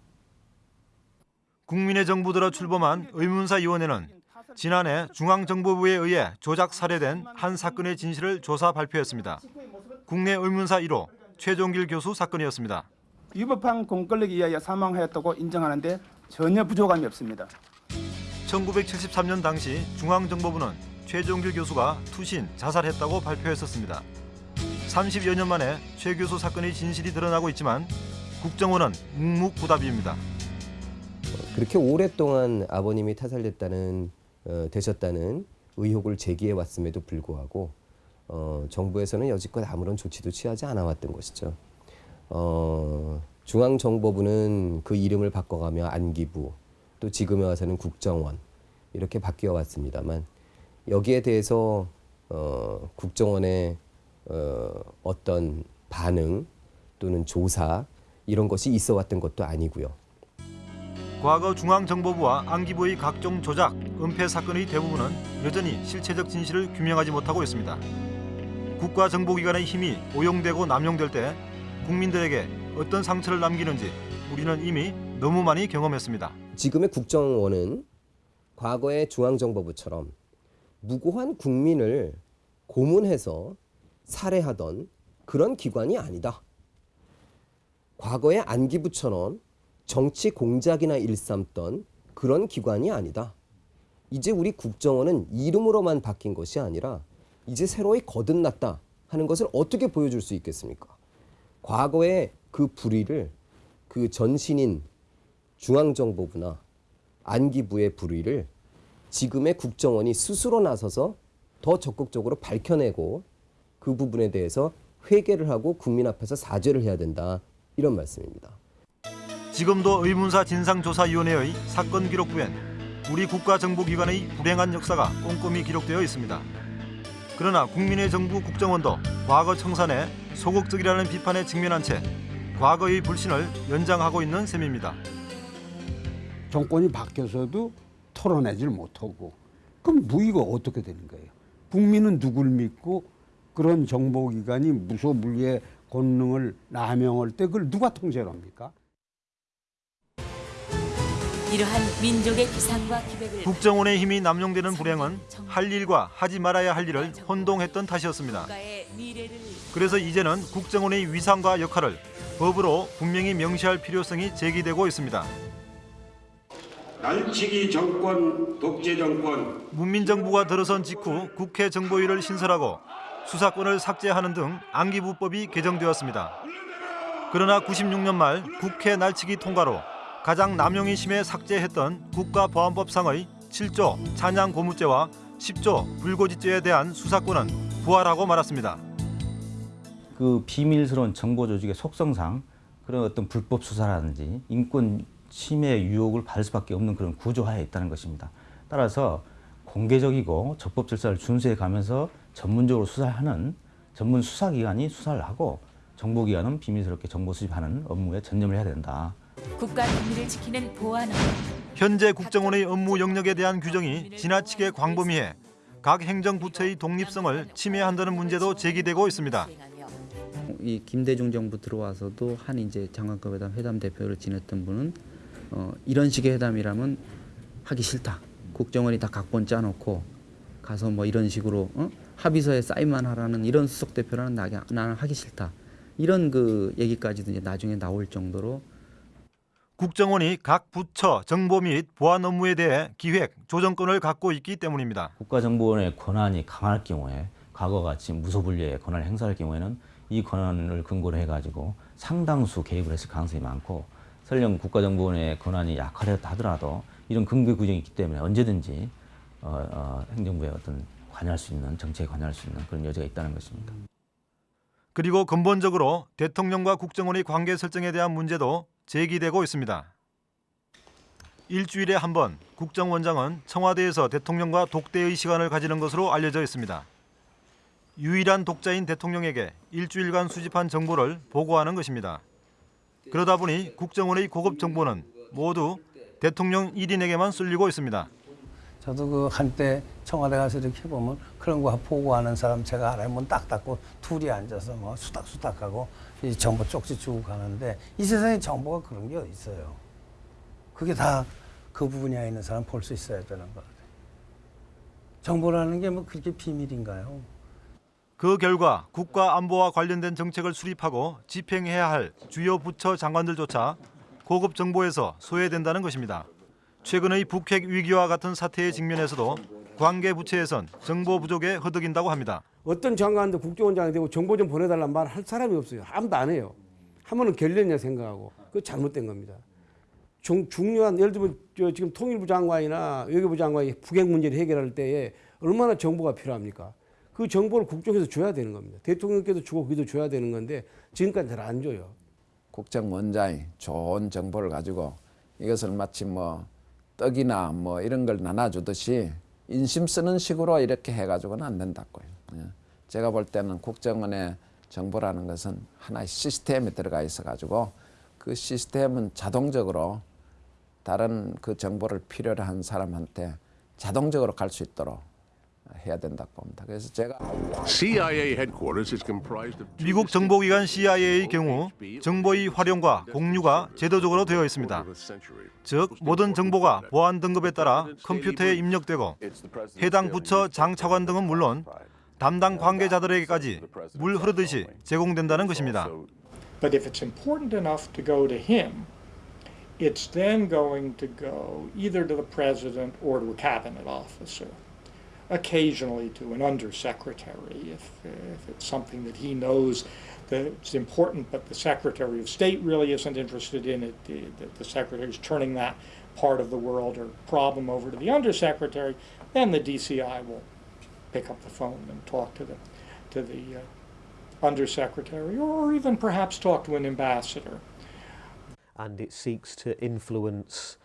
국민의 정부 들어 출범한 의문사위원회는 지난해 중앙정보부에 의해 조작 살해된 한 사건의 진실을 조사 발표했습니다. 국내 의문사 1호 최종길 교수 사건이었습니다. 위법한 공권력에 의하여 사망하였다고 인정하는데 전혀 부족함이 없습니다. 1973년 당시 중앙정보부는 최종길 교수가 투신, 자살했다고 발표했었습니다. 30여 년 만에 최 교수 사건의 진실이 드러나고 있지만 국정원은 묵묵부답입니다. 그렇게 오랫동안 아버님이 타살됐다는 어, 되셨다는 의혹을 제기해 왔음에도 불구하고 어, 정부에서는 여지껏 아무런 조치도 취하지 않아 왔던 것이죠. 어, 중앙정보부는 그 이름을 바꿔가며 안기부 또 지금에 와서는 국정원 이렇게 바뀌어 왔습니다만 여기에 대해서 어, 국정원의 어, 어떤 반응 또는 조사 이런 것이 있어 왔던 것도 아니고요. 과거 중앙정보부와 안기부의 각종 조작, 은폐 사건의 대부분은 여전히 실체적 진실을 규명하지 못하고 있습니다. 국가정보기관의 힘이 오용되고 남용될 때 국민들에게 어떤 상처를 남기는지 우리는 이미 너무 많이 경험했습니다. 지금의 국정원은 과거의 중앙정보부처럼 무고한 국민을 고문해서 살해하던 그런 기관이 아니다. 과거의 안기부처럼 정치 공작이나 일삼던 그런 기관이 아니다. 이제 우리 국정원은 이름으로만 바뀐 것이 아니라 이제 새로이 거듭났다 하는 것을 어떻게 보여줄 수 있겠습니까? 과거의 그 불의를 그 전신인 중앙정보부나 안기부의 불의를 지금의 국정원이 스스로 나서서 더 적극적으로 밝혀내고 그 부분에 대해서 회개를 하고 국민 앞에서 사죄를 해야 된다 이런 말씀입니다. 지금도 의문사 진상조사위원회의 사건 기록부엔 우리 국가정보기관의 불행한 역사가 꼼꼼히 기록되어 있습니다. 그러나 국민의 정부 국정원도 과거 청산에 소극적이라는 비판에 직면한 채 과거의 불신을 연장하고 있는 셈입니다. 정권이 바뀌어서도 털어내질 못하고 그럼 무의가 어떻게 되는 거예요? 국민은 누굴 믿고 그런 정보기관이 무소불위의 권능을 남용할 때 그걸 누가 통제를 합니까? 이러한 민족의 기상과 기백을 국정원의 힘이 남용되는 불행은 할 일과 하지 말아야 할 일을 혼동했던 탓이었습니다. 그래서 이제는 국정원의 위상과 역할을 법으로 분명히 명시할 필요성이 제기되고 있습니다. 날치기 정권, 독재 정권, 문민정부가 들어선 직후 국회 정보위를 신설하고 수사권을 삭제하는 등 안기부법이 개정되었습니다. 그러나 96년 말 국회 날치기 통과로 가장 남용이 심해 삭제했던 국가보안법상의 7조 찬양 고무죄와 10조 불고지죄에 대한 수사권은 부활하고 말았습니다. 그 비밀스러운 정보 조직의 속성상 그런 어떤 불법 수사라든지 인권 침해 유혹을 받을 수밖에 없는 그런 구조하에 있다는 것입니다. 따라서 공개적이고 적법 절차를 준수해 가면서 전문적으로 수사하는 전문 수사기관이 수사를 하고 정보기관은 비밀스럽게 정보 수집하는 업무에 전념을 해야 된다. 국가 비밀을 지키는 보안 업무 현재 국정원의 업무 영역에 대한 규정이 지나치게 광범위해 각 행정부처의 독립성을 침해한다는 문제도 제기되고 있습니다. 이 김대중 정부 들어와서도 한 이제 장관급 회담 회담 대표를 지냈던 분은 어, 이런 식의 회담이라면 하기 싫다. 국정원이 다 각본 짜놓고 가서 뭐 이런 식으로 어? 합의서에 사인만 하라는 이런 수석 대표라는 나, 나는 하기 싫다. 이런 그 얘기까지도 이제 나중에 나올 정도로 국정원이 각 부처 정보 및 보안 업무에 대해 기획, 조정권을 갖고 있기 때문입니다. 국가정보원의 권한이 강할 경우에 과거같이 무소불위의 권한을 행사할 경우에는 이 권한을 근거로 해가지고 상당수 개입을 했을 가능성이 많고 설령 국가정보원의 권한이 약하다 하더라도 이런 근거 규정이 있기 때문에 언제든지 어, 어, 행정부의 어떤 관여할 수 있는 정책에 관여할 수 있는 그런 여지가 있다는 것입니다. 그리고 근본적으로 대통령과 국정원의 관계 설정에 대한 문제도 제기되고 있습니다. 일주일에 한 번 국정원장은 청와대에서 대통령과 독대의 시간을 가지는 것으로 알려져 있습니다. 유일한 독자인 대통령에게 일주일간 수집한 정보를 보고하는 것입니다. 그러다 보니 국정원의 고급 정보는 모두 대통령 1인에게만 쓸리고 있습니다. 저도 그 한때 청와대 가서 이렇게 보면 그런 거 보고하는 사람 제가 알아요. 문딱 닫고 둘이 앉아서 뭐 수닥수닥하고 이 정보 쪽지 주고 가는데 이 세상에 정보가 그런 게 있어요. 그게 다 그 분야에 있는 사람 볼 수 있어야 되는 거거든요. 정보라는 게 뭐 그렇게 비밀인가요? 그 결과 국가 안보와 관련된 정책을 수립하고 집행해야 할 주요 부처 장관들조차 고급 정보에서 소외된다는 것입니다. 최근의 북핵 위기와 같은 사태에 직면해서도 관계 부처에선 정보 부족에 허덕인다고 합니다. 어떤 장관도 국정원장이 되고 정보 좀 보내달란 말 할 사람이 없어요. 아무도 안 해요. 하면은 결례냐 생각하고 그거 잘못된 겁니다. 중, 중요한 예를 들면 저 지금 통일부 장관이나 외교부 장관이 북핵 문제를 해결할 때에 얼마나 정보가 필요합니까? 그 정보를 국정에서 줘야 되는 겁니다. 대통령께도 주고 거기도 줘야 되는 건데 지금까지 잘 안 줘요. 국정원장이 좋은 정보를 가지고 이것을 마치 뭐 떡이나 뭐 이런 걸 나눠주듯이 인심 쓰는 식으로 이렇게 해가지고는 안 된다고요. 예. 제가 볼 때는 국정원의 정보라는 것은 하나의 시스템에 들어가 있어가지고 그 시스템은 자동적으로 다른 그 정보를 필요로 한 사람한테 자동적으로 갈 수 있도록 미국 정보기관 CIA의 경우 정보의 활용과 공유가 제도적으로 되어 있습니다. 즉 모든 정보가 보안 등급에 따라 컴퓨터에 입력되고 해당 부처 장 차관 등은 물론 담당 관계자들에게까지 물 흐르듯이 제공된다는 것입니다. But if it's important enough to go to him, it's then going to go either to the president or to a cabinet officer. Occasionally to an undersecretary if, if it's something that he knows that it's important, but the Secretary of State really isn't interested in it. The, the, the Secretary is turning that part of the world or problem over to the Undersecretary, then the DCI will pick up the phone and talk to the, to the uh, Undersecretary or even perhaps talk to an ambassador. and it seeks to influence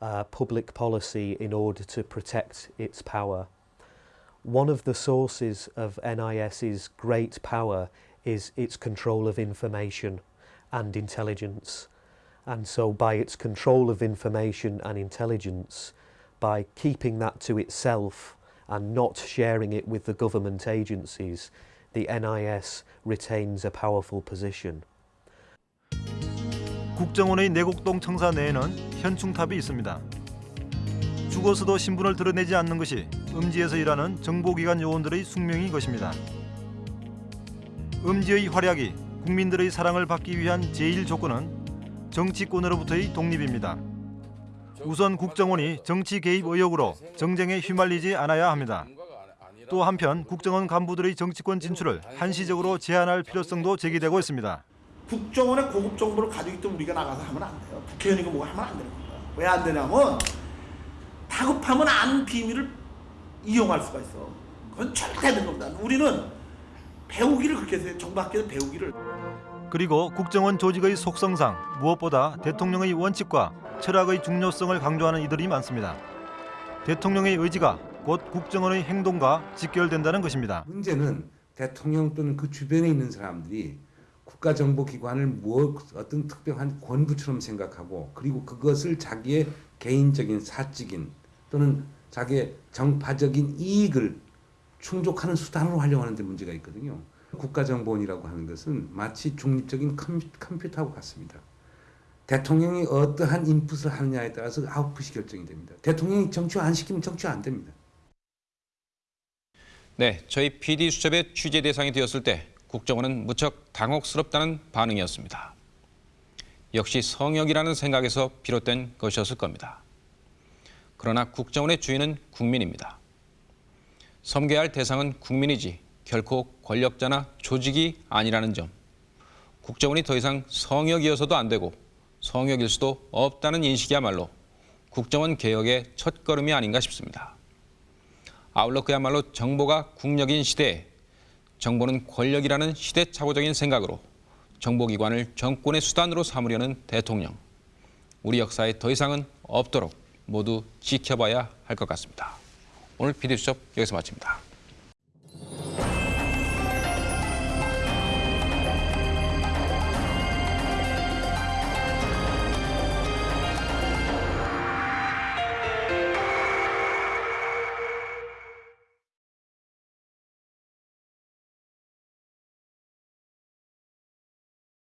uh, public policy in order to protect its power One of the sources of NIS's great power is its control of information and intelligence. And so, by its control of information and intelligence, by keeping that to itself and not sharing it with the government agencies, the NIS retains a powerful position. 국정원의 내곡동 청사 내에는 현충탑이 있습니다. 죽어서도 신분을 드러내지 않는 것이 음지에서 일하는 정보기관 요원들의 숙명인 것입니다. 음지의 활약이 국민들의 사랑을 받기 위한 제일 조건은 정치권으로부터의 독립입니다. 우선 국정원이 정치 개입 의혹으로 정쟁에 휘말리지 않아야 합니다. 또 한편 국정원 간부들의 정치권 진출을 한시적으로 제한할 필요성도 제기되고 있습니다. 국정원의 고급 정보를 가지고 있던 우리가 나가서 하면 안 돼요. 국회의원이고 뭐가 하면 안 되는 거예요. 왜 안 되냐면 다급하면 아는 비밀을 이용할 수가 있어. 그건 절대 안 되는 겁니다. 우리는 배우기를 그렇게 해서 정부학교는 배우기를. 그리고 국정원 조직의 속성상 무엇보다 대통령의 원칙과 철학의 중요성을 강조하는 이들이 많습니다. 대통령의 의지가 곧 국정원의 행동과 직결된다는 것입니다. 문제는 대통령 또는 그 주변에 있는 사람들이 국가정보기관을 무엇 어떤 특별한 권부처럼 생각하고 그리고 그것을 자기의 개인적인 사적인 또는 자기의 정파적인 이익을 충족하는 수단으로 활용하는 데 문제가 있거든요. 국가정보원이라고 하는 것은 마치 중립적인 컴퓨터하고 같습니다. 대통령이 어떠한 인풋을 하느냐에 따라서 아웃풋이 결정이 됩니다. 대통령이 정치화 안 시키면 정치화 안 됩니다. 네, 저희 PD 수첩의 취재 대상이 되었을 때 국정원은 무척 당혹스럽다는 반응이었습니다. 역시 성역이라는 생각에서 비롯된 것이었을 겁니다. 그러나 국정원의 주인은 국민입니다. 섬겨야 할 대상은 국민이지 결코 권력자나 조직이 아니라는 점 국정원이 더 이상 성역이어서도 안 되고 성역일 수도 없다는 인식이야말로 국정원 개혁의 첫걸음이 아닌가 싶습니다. 아울러 그야말로 정보가 국력인 시대에 정보는 권력이라는 시대착오적인 생각으로 정보기관을 정권의 수단으로 삼으려는 대통령. 우리 역사에 더 이상은 없도록 모두 지켜봐야 할 것 같습니다. 오늘 PD수첩 여기서 마칩니다.